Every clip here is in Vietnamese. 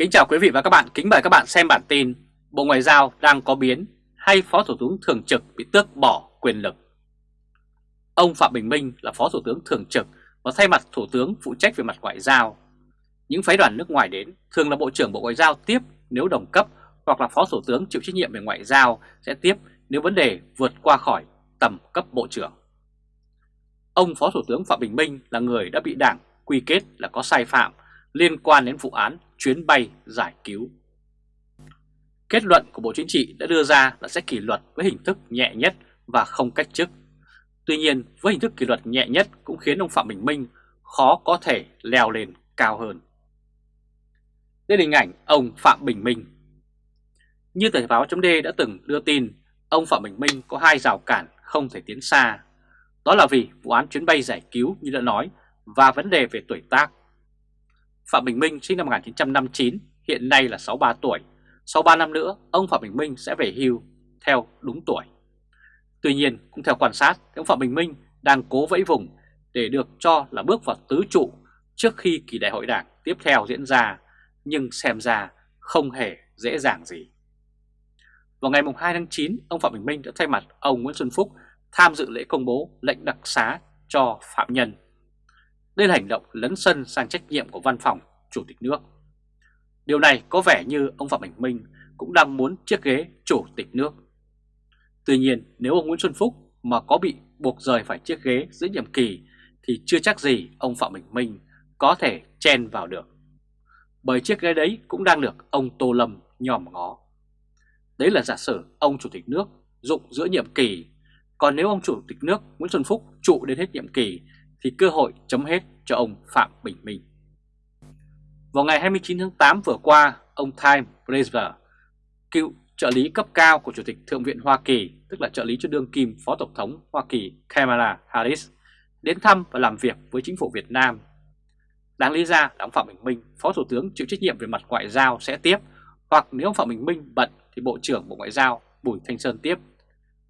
Kính chào quý vị và các bạn, kính mời các bạn xem bản tin Bộ Ngoại giao đang có biến hay Phó Thủ tướng Thường trực bị tước bỏ quyền lực. Ông Phạm Bình Minh là Phó Thủ tướng Thường trực và thay mặt Thủ tướng phụ trách về mặt ngoại giao. Những phái đoàn nước ngoài đến thường là Bộ trưởng Bộ Ngoại giao tiếp nếu đồng cấp hoặc là Phó Thủ tướng chịu trách nhiệm về ngoại giao sẽ tiếp nếu vấn đề vượt qua khỏi tầm cấp Bộ trưởng. Ông Phó Thủ tướng Phạm Bình Minh là người đã bị đảng quy kết là có sai phạm liên quan đến vụ án chuyến bay giải cứu. Kết luận của Bộ Chính trị đã đưa ra là sẽ kỷ luật với hình thức nhẹ nhất và không cách chức. Tuy nhiên, với hình thức kỷ luật nhẹ nhất cũng khiến ông Phạm Bình Minh khó có thể leo lên cao hơn. Đây là hình ảnh ông Phạm Bình Minh. Như tờ báo chấm đã từng đưa tin, ông Phạm Bình Minh có hai rào cản không thể tiến xa. Đó là vì vụ án chuyến bay giải cứu như đã nói và vấn đề về tuổi tác Phạm Bình Minh sinh năm 1959, hiện nay là 63 tuổi. Sau 3 năm nữa, ông Phạm Bình Minh sẽ về hưu theo đúng tuổi. Tuy nhiên, cũng theo quan sát, ông Phạm Bình Minh đang cố vẫy vùng để được cho là bước vào tứ trụ trước khi kỳ đại hội đảng tiếp theo diễn ra, nhưng xem ra không hề dễ dàng gì. Vào ngày 2 tháng 9, ông Phạm Bình Minh đã thay mặt ông Nguyễn Xuân Phúc tham dự lễ công bố lệnh đặc xá cho phạm nhân đây là hành động lấn sân sang trách nhiệm của văn phòng Chủ tịch nước. Điều này có vẻ như ông Phạm Bình Minh cũng đang muốn chiếc ghế Chủ tịch nước. Tuy nhiên nếu ông Nguyễn Xuân Phúc mà có bị buộc rời phải chiếc ghế giữa nhiệm kỳ thì chưa chắc gì ông Phạm Bình Minh có thể chen vào được. Bởi chiếc ghế đấy cũng đang được ông Tô Lâm nhòm ngó. Đấy là giả sử ông Chủ tịch nước dụng giữa nhiệm kỳ, còn nếu ông Chủ tịch nước Nguyễn Xuân Phúc trụ đến hết nhiệm kỳ thì cơ hội chấm hết cho ông Phạm Bình Minh. Vào ngày 29 tháng 8 vừa qua, ông Time Brazier, cựu trợ lý cấp cao của Chủ tịch Thượng viện Hoa Kỳ, tức là trợ lý cho đương kim Phó Tổng thống Hoa Kỳ Kamala Harris, đến thăm và làm việc với chính phủ Việt Nam. Đáng lý ra là ông Phạm Bình Minh, Phó Thủ tướng chịu trách nhiệm về mặt ngoại giao sẽ tiếp, hoặc nếu ông Phạm Bình Minh bận thì Bộ trưởng Bộ Ngoại giao Bùi Thanh Sơn tiếp.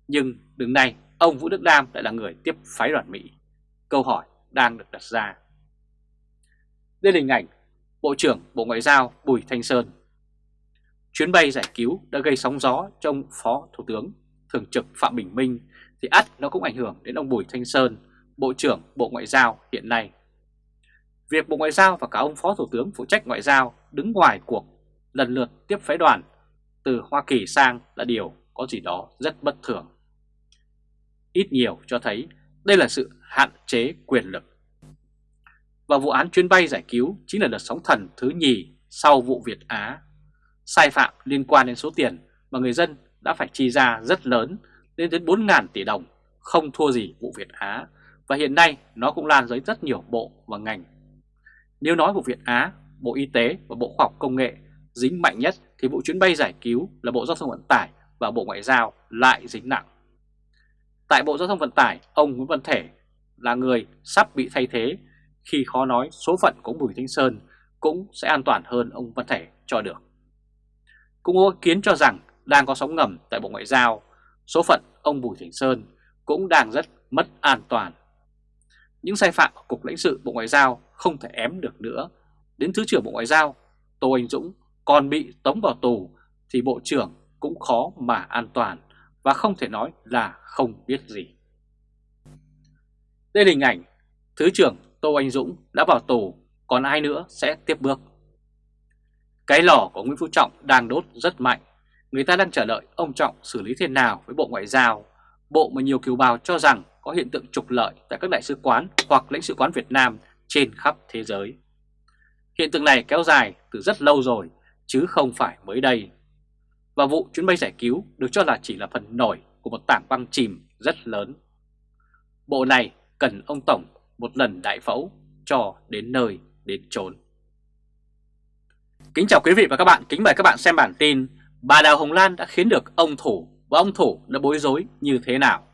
Nhưng đứng này, ông Vũ Đức Đam lại là người tiếp phái đoàn Mỹ. Câu hỏi đang được đặt ra. Đây là hình ảnh Bộ trưởng Bộ Ngoại giao Bùi Thanh Sơn. Chuyến bay giải cứu đã gây sóng gió cho ông Phó Thủ tướng Thường trực Phạm Bình Minh thì ắt nó cũng ảnh hưởng đến ông Bùi Thanh Sơn, Bộ trưởng Bộ Ngoại giao hiện nay. Việc Bộ Ngoại giao và cả ông Phó Thủ tướng phụ trách ngoại giao đứng ngoài cuộc lần lượt tiếp phái đoàn từ Hoa Kỳ sang là điều có gì đó rất bất thường. Ít nhiều cho thấy đây là sự hạn chế quyền lực. Và vụ án chuyến bay giải cứu chính là đợt sóng thần thứ nhì sau vụ Việt Á. Sai phạm liên quan đến số tiền mà người dân đã phải chi ra rất lớn lên đến 4.000 tỷ đồng, không thua gì vụ Việt Á. Và hiện nay nó cũng lan tới rất nhiều bộ và ngành. Nếu nói vụ Việt Á, Bộ Y tế và Bộ Khoa học Công nghệ dính mạnh nhất thì vụ chuyến bay giải cứu là Bộ Giao thông Vận tải và Bộ Ngoại giao lại dính nặng. Tại Bộ Giao thông Vận tải, ông Nguyễn Văn Thể là người sắp bị thay thế khi khó nói số phận của Bùi Thanh Sơn cũng sẽ an toàn hơn ông Văn Thể cho được. Cũng có kiến cho rằng đang có sóng ngầm tại Bộ Ngoại giao, số phận ông Bùi Thanh Sơn cũng đang rất mất an toàn. Những sai phạm của Cục lãnh sự Bộ Ngoại giao không thể ém được nữa. Đến Thứ trưởng Bộ Ngoại giao, Tô Anh Dũng còn bị tống vào tù thì Bộ trưởng cũng khó mà an toàn và không thể nói là không biết gì. Đây là hình ảnh Thứ trưởng Tô Anh Dũng đã vào tù, còn ai nữa sẽ tiếp bước. Cái lò của Nguyễn Phú Trọng đang đốt rất mạnh. Người ta đang chờ đợi ông Trọng xử lý thế nào với Bộ Ngoại giao, bộ mà nhiều kiều bào cho rằng có hiện tượng trục lợi tại các đại sứ quán hoặc lãnh sự quán Việt Nam trên khắp thế giới. Hiện tượng này kéo dài từ rất lâu rồi, chứ không phải mới đây. Và vụ chuyến bay giải cứu được cho là chỉ là phần nổi của một tảng băng chìm rất lớn. Bộ này cần ông Tổng một lần đại phẫu cho đến nơi đến chốn. Kính chào quý vị và các bạn, kính mời các bạn xem bản tin Bà Đào Hồng Lan đã khiến được ông Thủ và ông Thủ đã bối rối như thế nào.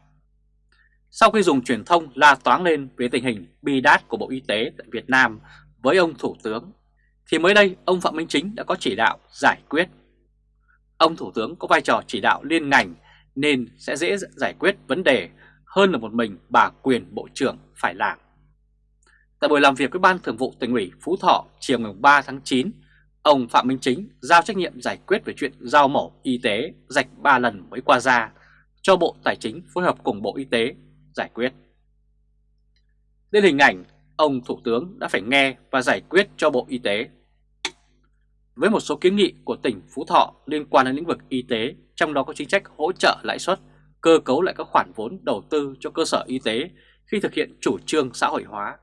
Sau khi dùng truyền thông la toáng lên về tình hình bi đát của Bộ Y tế tại Việt Nam với ông Thủ tướng, thì mới đây ông Phạm Minh Chính đã có chỉ đạo giải quyết. Ông Thủ tướng có vai trò chỉ đạo liên ngành nên sẽ dễ giải quyết vấn đề hơn là một mình bà quyền Bộ trưởng phải làm. Tại buổi làm việc với Ban Thường vụ tỉnh ủy Phú Thọ chiều ngày 3 tháng 9, Ông Phạm Minh Chính giao trách nhiệm giải quyết về chuyện giao mổ y tế rạch 3 lần mới qua ra cho Bộ Tài chính phối hợp cùng Bộ Y tế giải quyết. Đến hình ảnh, ông Thủ tướng đã phải nghe và giải quyết cho Bộ Y tế. Với một số kiến nghị của tỉnh Phú Thọ liên quan đến lĩnh vực y tế, trong đó có chính sách hỗ trợ lãi suất, cơ cấu lại các khoản vốn đầu tư cho cơ sở y tế khi thực hiện chủ trương xã hội hóa.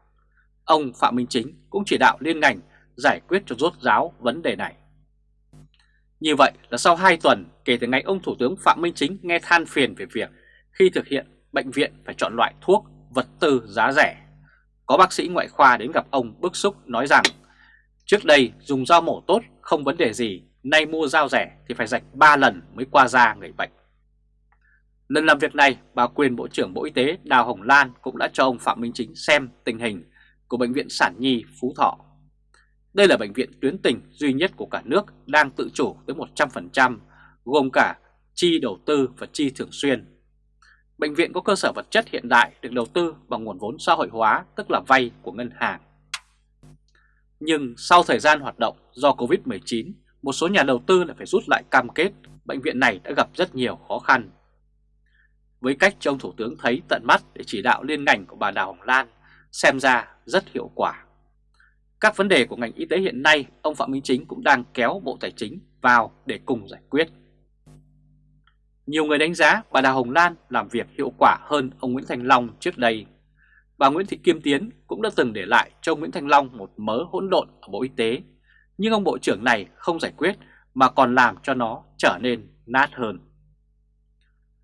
Ông Phạm Minh Chính cũng chỉ đạo liên ngành giải quyết cho rốt ráo vấn đề này. Như vậy là sau 2 tuần kể từ ngày ông Thủ tướng Phạm Minh Chính nghe than phiền về việc khi thực hiện bệnh viện phải chọn loại thuốc, vật tư giá rẻ. Có bác sĩ ngoại khoa đến gặp ông bức xúc nói rằng trước đây dùng dao mổ tốt không vấn đề gì, nay mua dao rẻ thì phải rạch 3 lần mới qua da người bệnh. Lần làm việc này, bà quyền Bộ trưởng Bộ Y tế Đào Hồng Lan cũng đã cho ông Phạm Minh Chính xem tình hình của Bệnh viện Sản Nhi Phú Thọ. Đây là bệnh viện tuyến tỉnh duy nhất của cả nước đang tự chủ tới 100%, gồm cả chi đầu tư và chi thường xuyên. Bệnh viện có cơ sở vật chất hiện đại được đầu tư bằng nguồn vốn xã hội hóa, tức là vay của ngân hàng. Nhưng sau thời gian hoạt động do Covid-19, một số nhà đầu tư lại phải rút lại cam kết, bệnh viện này đã gặp rất nhiều khó khăn. Với cách cho ông Thủ tướng thấy tận mắt để chỉ đạo liên ngành của bà Đào Hồng Lan, xem ra rất hiệu quả. Các vấn đề của ngành y tế hiện nay, ông Phạm Minh Chính cũng đang kéo Bộ Tài chính vào để cùng giải quyết. Nhiều người đánh giá bà Đào Hồng Lan làm việc hiệu quả hơn ông Nguyễn Thành Long trước đây. Bà Nguyễn Thị Kim Tiến cũng đã từng để lại cho ông Nguyễn thanh Long một mớ hỗn độn ở Bộ Y tế, nhưng ông Bộ trưởng này không giải quyết mà còn làm cho nó trở nên nát hơn.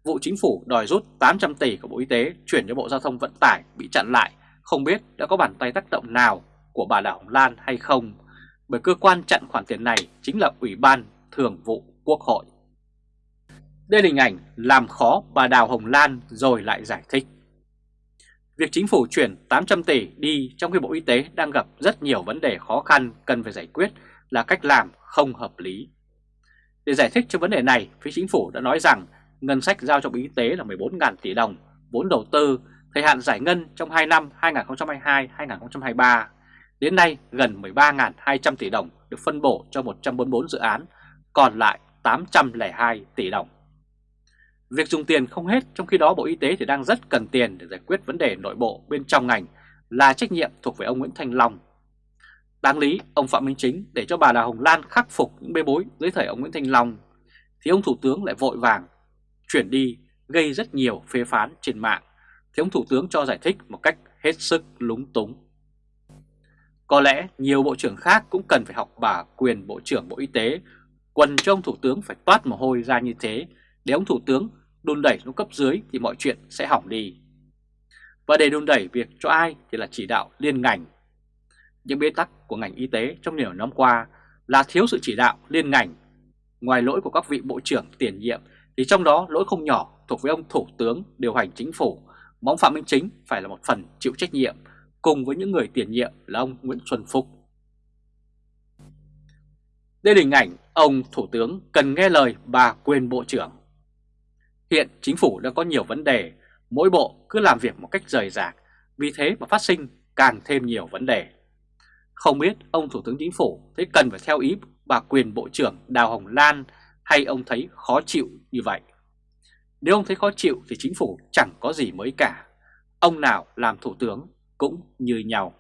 Vụ chính phủ đòi rút 800 tỷ của Bộ Y tế chuyển cho Bộ Giao thông Vận tải bị chặn lại, không biết đã có bàn tay tác động nào của bà Đào Hồng Lan hay không, bởi cơ quan chặn khoản tiền này chính là Ủy ban Thường vụ Quốc hội. Đây là hình ảnh làm khó bà Đào Hồng Lan rồi lại giải thích. Việc chính phủ chuyển 800 tỷ đi trong khi Bộ Y tế đang gặp rất nhiều vấn đề khó khăn cần phải giải quyết là cách làm không hợp lý. Để giải thích cho vấn đề này, phía chính phủ đã nói rằng ngân sách giao cho Bộ Y tế là 14.000 tỷ đồng, vốn đầu tư, thời hạn giải ngân trong 2 năm 2022-2023. Đến nay, gần 13.200 tỷ đồng được phân bổ cho 144 dự án, còn lại 802 tỷ đồng. Việc dùng tiền không hết trong khi đó Bộ Y tế thì đang rất cần tiền để giải quyết vấn đề nội bộ bên trong ngành là trách nhiệm thuộc về ông Nguyễn Thanh Long. Đáng lý, ông Phạm Minh Chính để cho bà Đào Hồng Lan khắc phục những bê bối dưới thời ông Nguyễn Thanh Long, thì ông Thủ tướng lại vội vàng chuyển đi gây rất nhiều phê phán trên mạng, thì ông Thủ tướng cho giải thích một cách hết sức lúng túng. Có lẽ nhiều bộ trưởng khác cũng cần phải học bà quyền Bộ trưởng Bộ Y tế, quần cho ông Thủ tướng phải toát mồ hôi ra như thế để ông Thủ tướng đun đẩy xuống cấp dưới thì mọi chuyện sẽ hỏng đi. Và để đun đẩy việc cho ai thì là chỉ đạo liên ngành. Những bế tắc của ngành y tế trong nhiều năm qua là thiếu sự chỉ đạo liên ngành. Ngoài lỗi của các vị bộ trưởng tiền nhiệm thì trong đó lỗi không nhỏ thuộc với ông Thủ tướng điều hành chính phủ, mong Phạm Minh Chính phải là một phần chịu trách nhiệm cùng với những người tiền nhiệm là ông Nguyễn Xuân Phúc. Đây là hình ảnh ông Thủ tướng cần nghe lời bà quyền Bộ trưởng. Hiện chính phủ đã có nhiều vấn đề, mỗi bộ cứ làm việc một cách rời rạc, vì thế mà phát sinh càng thêm nhiều vấn đề. Không biết ông Thủ tướng Chính phủ thấy cần phải theo ý bà quyền Bộ trưởng Đào Hồng Lan hay ông thấy khó chịu như vậy. Nếu ông thấy khó chịu thì chính phủ chẳng có gì mới cả. Ông nào làm thủ tướng cũng như nhau.